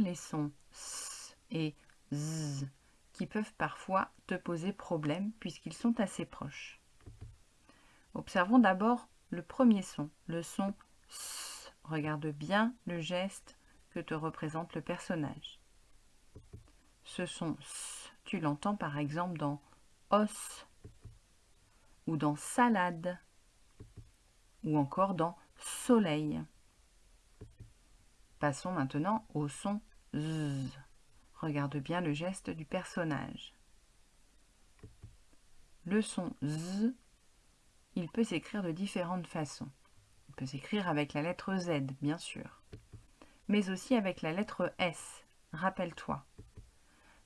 les sons S et Z qui peuvent parfois te poser problème puisqu'ils sont assez proches. Observons d'abord le premier son, le son S. Regarde bien le geste que te représente le personnage. Ce son S, tu l'entends par exemple dans os ou dans salade ou encore dans soleil. Passons maintenant au son Z. Regarde bien le geste du personnage. Le son Z, il peut s'écrire de différentes façons. Il peut s'écrire avec la lettre Z, bien sûr, mais aussi avec la lettre S, rappelle-toi.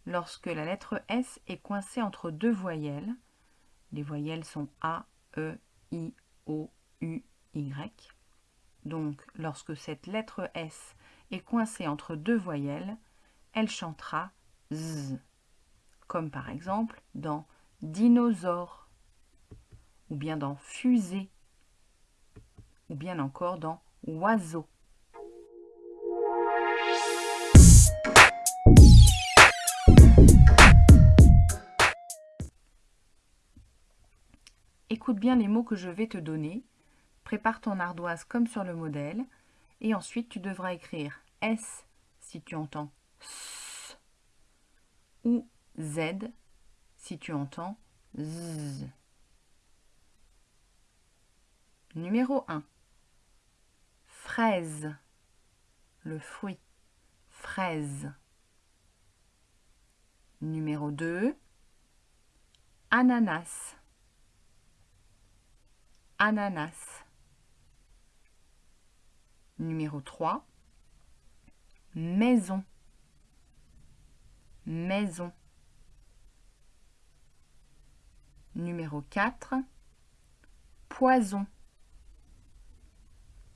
Lorsque la lettre S est coincée entre deux voyelles, les voyelles sont A, E, I, O, U, Y. Donc, lorsque cette lettre S est coincée entre deux voyelles, elle chantera Z, comme par exemple dans dinosaure, ou bien dans fusée, ou bien encore dans oiseau. Écoute bien les mots que je vais te donner. Prépare ton ardoise comme sur le modèle. Et ensuite, tu devras écrire S si tu entends S ou Z si tu entends Z. Numéro 1. Fraise. Le fruit. Fraise. Numéro 2. Ananas. Ananas. Numéro 3. Maison. Maison. Numéro 4. Poison.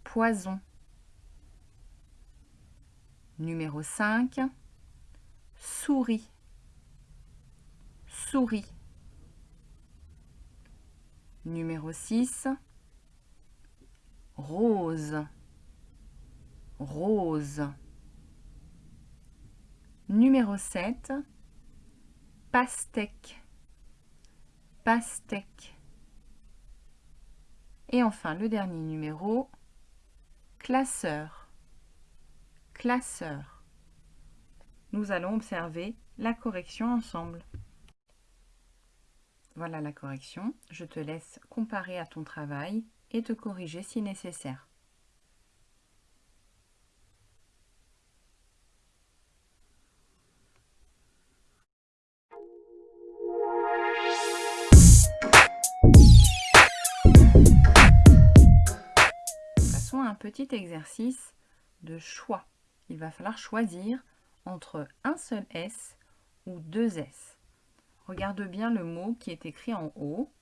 Poison. Numéro 5. Souris. Souris. Numéro 6. Rose. Rose. Numéro 7. Pastèque. Pastèque. Et enfin, le dernier numéro, classeur. Classeur. Nous allons observer la correction ensemble. Voilà la correction. Je te laisse comparer à ton travail et te corriger si nécessaire. Petit exercice de choix. Il va falloir choisir entre un seul S ou deux S. Regarde bien le mot qui est écrit en haut.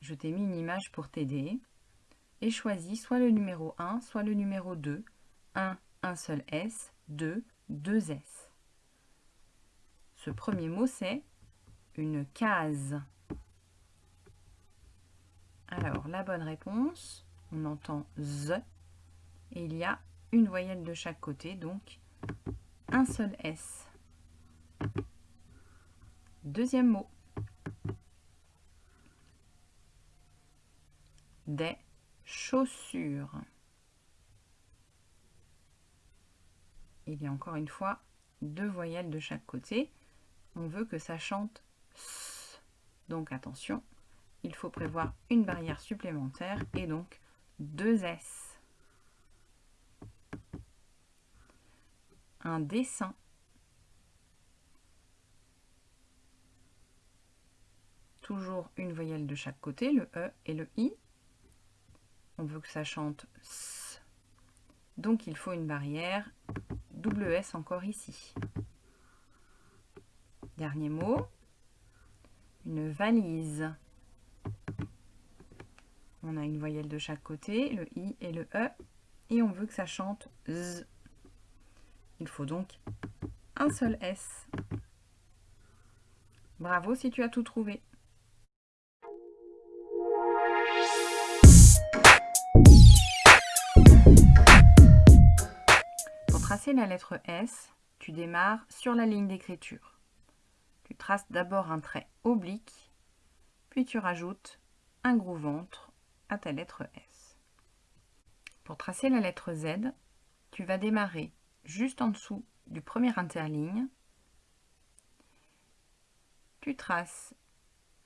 Je t'ai mis une image pour t'aider. Et choisis soit le numéro 1, soit le numéro 2. 1, un seul S. 2, deux S. Ce premier mot, c'est une case. Alors, la bonne réponse, on entend Z et il y a une voyelle de chaque côté, donc un seul S. Deuxième mot. Des chaussures. Il y a encore une fois deux voyelles de chaque côté. On veut que ça chante S. Donc attention, il faut prévoir une barrière supplémentaire et donc deux S. Un dessin. Toujours une voyelle de chaque côté, le E et le I. On veut que ça chante S. Donc il faut une barrière double S encore ici. Dernier mot, une valise. On a une voyelle de chaque côté, le I et le E, et on veut que ça chante Z. Il faut donc un seul S. Bravo si tu as tout trouvé. Pour tracer la lettre S, tu démarres sur la ligne d'écriture. Tu traces d'abord un trait oblique, puis tu rajoutes un gros ventre à ta lettre S. Pour tracer la lettre Z, tu vas démarrer juste en dessous du premier interligne. Tu traces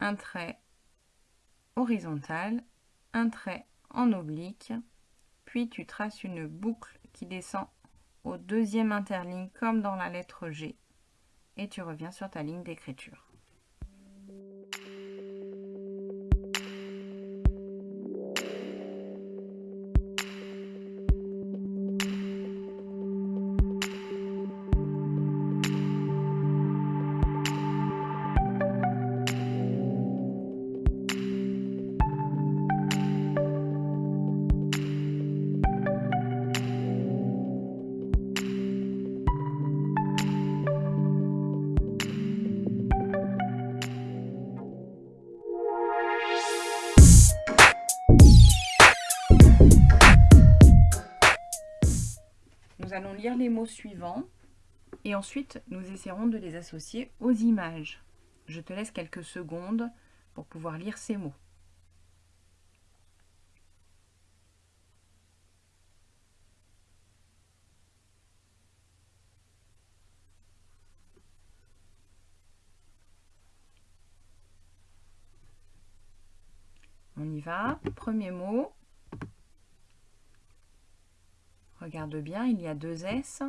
un trait horizontal, un trait en oblique, puis tu traces une boucle qui descend au deuxième interligne comme dans la lettre G et tu reviens sur ta ligne d'écriture. Allons lire les mots suivants et ensuite nous essaierons de les associer aux images. Je te laisse quelques secondes pour pouvoir lire ces mots. On y va. Premier mot. Regarde bien, il y a deux S.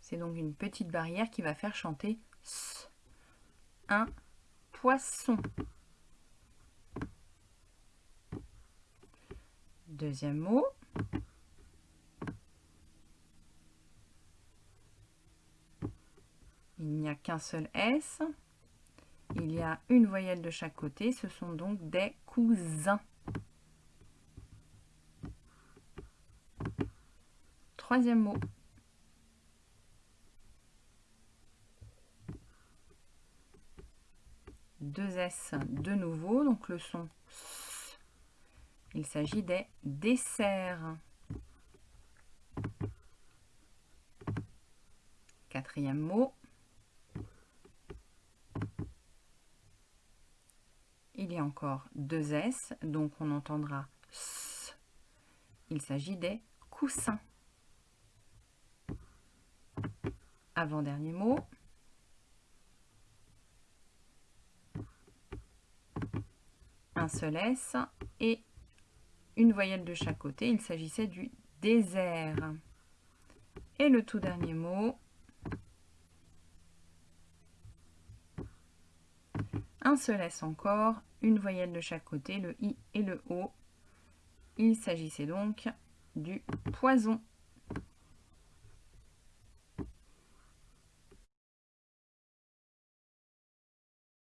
C'est donc une petite barrière qui va faire chanter S. Un poisson. Deuxième mot. Il n'y a qu'un seul S. Il y a une voyelle de chaque côté. Ce sont donc des cousins. Troisième mot. Deux S de nouveau, donc le son S. Il s'agit des desserts. Quatrième mot. Il y a encore deux S, donc on entendra S. Il s'agit des coussins. Avant-dernier mot. Un seul S et une voyelle de chaque côté. Il s'agissait du désert. Et le tout dernier mot. Un seul S encore, une voyelle de chaque côté, le I et le O. Il s'agissait donc du poison.